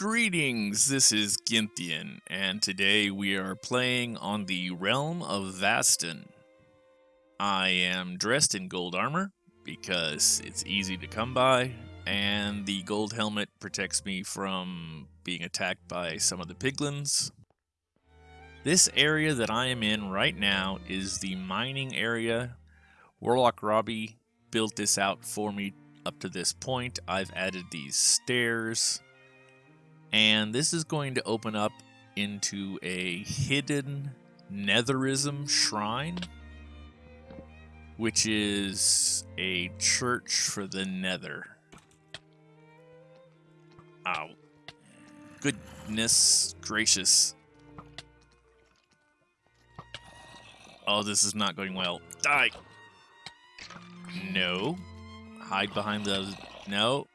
Greetings, this is Gynthian, and today we are playing on the Realm of Vastin. I am dressed in gold armor because it's easy to come by, and the gold helmet protects me from being attacked by some of the piglins. This area that I am in right now is the mining area. Warlock Robbie built this out for me up to this point. I've added these stairs and this is going to open up into a hidden Netherism shrine, which is a church for the Nether. Ow. Goodness gracious. Oh, this is not going well. Die! No. Hide behind the... No.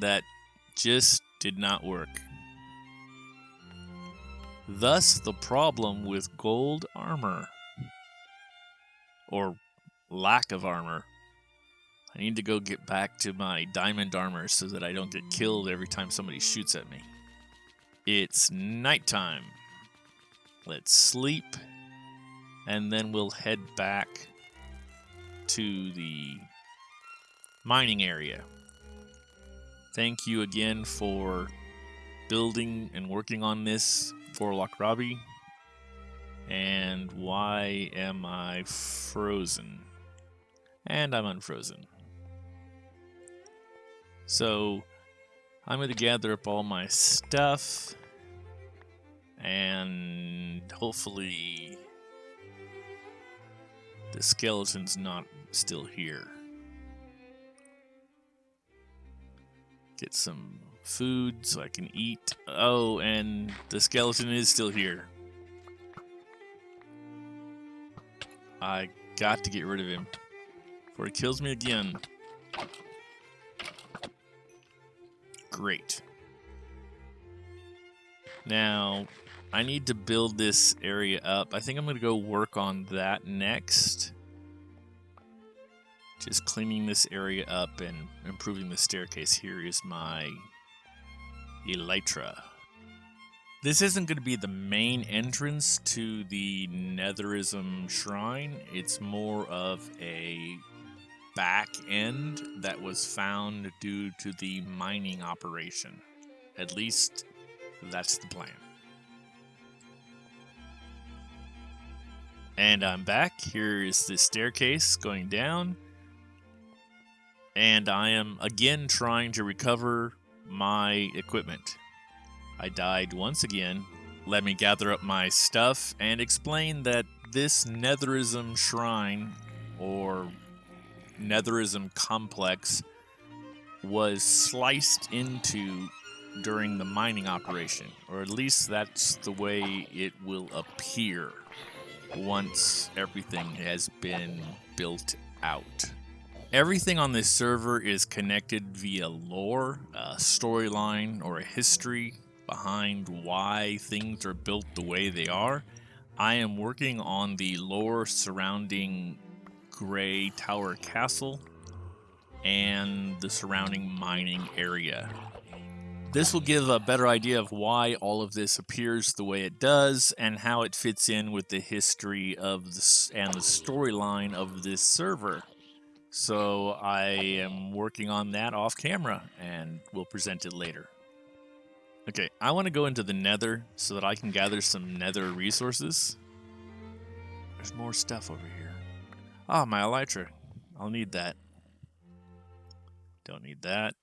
That just did not work. Thus the problem with gold armor. Or lack of armor. I need to go get back to my diamond armor so that I don't get killed every time somebody shoots at me. It's nighttime. Let's sleep. And then we'll head back to the mining area. Thank you again for building and working on this for Robbie. And why am I frozen? And I'm unfrozen. So I'm going to gather up all my stuff and hopefully the skeleton's not still here. Get some food so I can eat. Oh, and the skeleton is still here. I got to get rid of him before he kills me again. Great. Now, I need to build this area up. I think I'm going to go work on that next. Just cleaning this area up and improving the staircase. Here is my elytra. This isn't going to be the main entrance to the Netherism Shrine. It's more of a back end that was found due to the mining operation. At least, that's the plan. And I'm back. Here is the staircase going down and I am again trying to recover my equipment. I died once again. Let me gather up my stuff and explain that this Netherism shrine or Netherism complex was sliced into during the mining operation, or at least that's the way it will appear once everything has been built out. Everything on this server is connected via lore, a storyline, or a history behind why things are built the way they are. I am working on the lore surrounding Grey Tower Castle and the surrounding mining area. This will give a better idea of why all of this appears the way it does and how it fits in with the history of this and the storyline of this server. So I am working on that off camera and we'll present it later. Okay, I want to go into the nether so that I can gather some nether resources. There's more stuff over here. Ah, oh, my elytra. I'll need that. Don't need that.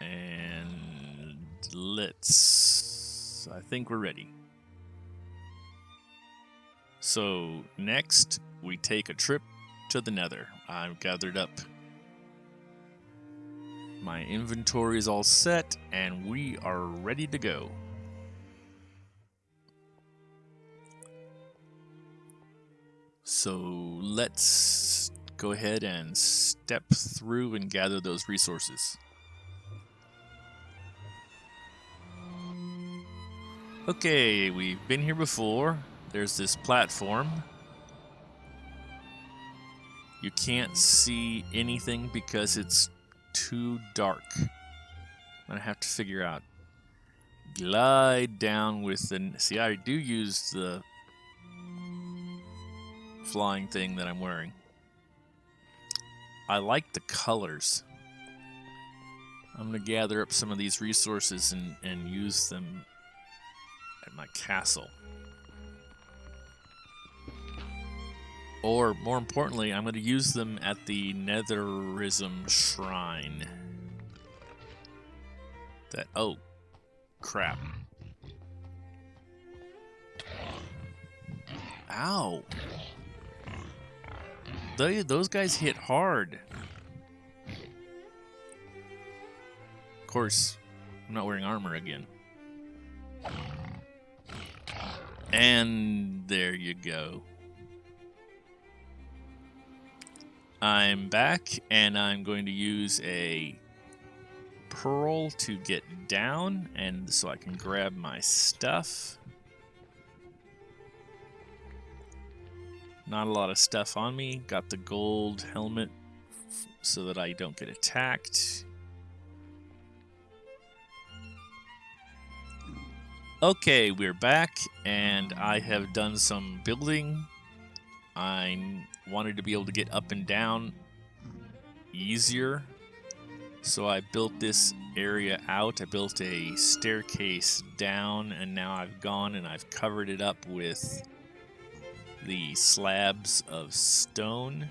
And let's... I think we're ready. So next, we take a trip to the nether. I've gathered up my inventory is all set, and we are ready to go. So let's go ahead and step through and gather those resources. Okay, we've been here before. There's this platform. You can't see anything because it's too dark. I'm gonna have to figure out. Glide down with the. See, I do use the flying thing that I'm wearing. I like the colors. I'm going to gather up some of these resources and, and use them at my castle. Or, more importantly, I'm going to use them at the Netherism Shrine. That, oh, crap. Ow. They, those guys hit hard. Of course, I'm not wearing armor again. And there you go. I'm back, and I'm going to use a pearl to get down, and so I can grab my stuff. Not a lot of stuff on me. Got the gold helmet so that I don't get attacked. Okay, we're back, and I have done some building. I wanted to be able to get up and down easier, so I built this area out. I built a staircase down, and now I've gone and I've covered it up with the slabs of stone.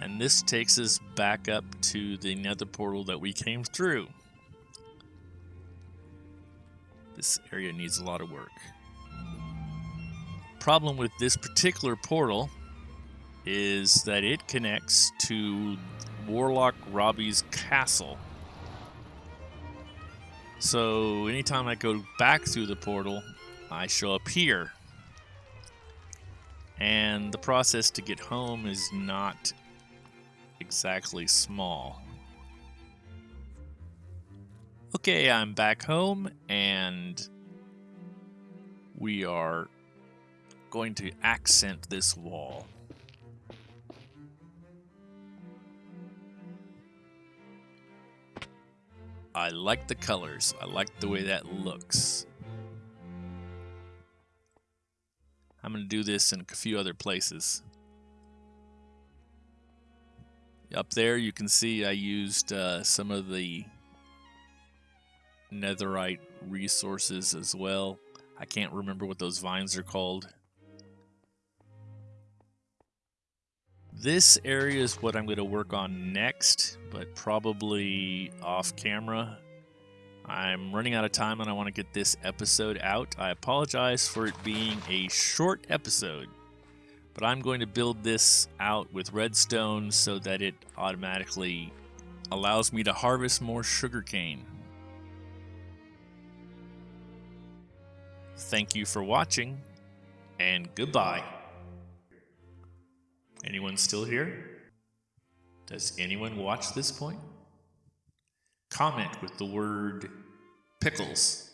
And this takes us back up to the nether portal that we came through. This area needs a lot of work. Problem with this particular portal is that it connects to Warlock Robbie's castle. So anytime I go back through the portal, I show up here and the process to get home is not exactly small. Okay, I'm back home and we are going to accent this wall. I like the colors. I like the way that looks. I'm going to do this in a few other places. Up there you can see I used uh, some of the netherite resources as well. I can't remember what those vines are called. This area is what I'm going to work on next, but probably off camera. I'm running out of time and I want to get this episode out. I apologize for it being a short episode, but I'm going to build this out with redstone so that it automatically allows me to harvest more sugarcane. Thank you for watching, and goodbye. Anyone still here? Does anyone watch this point? comment with the word pickles